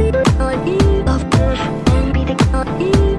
Love and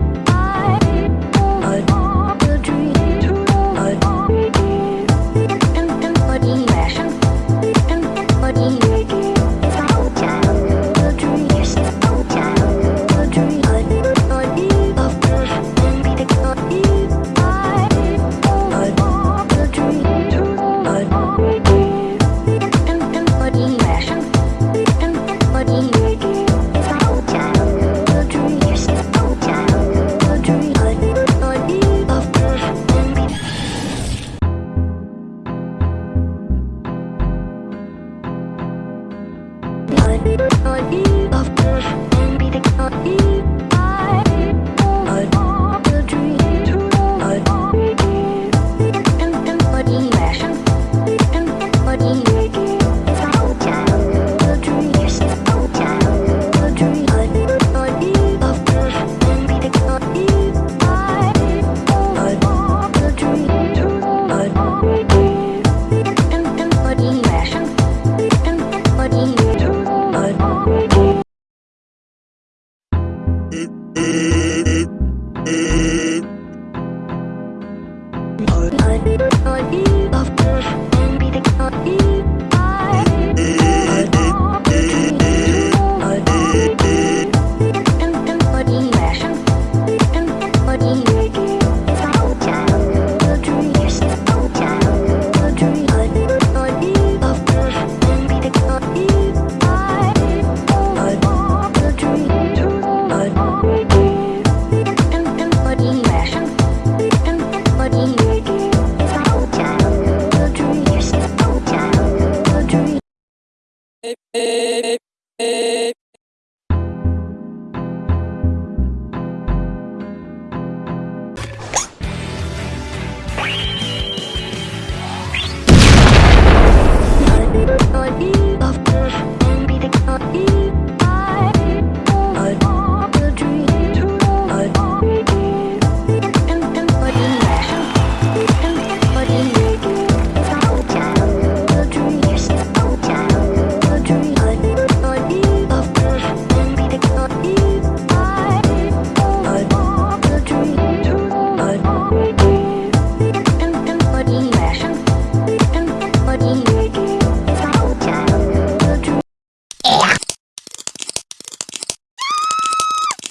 be the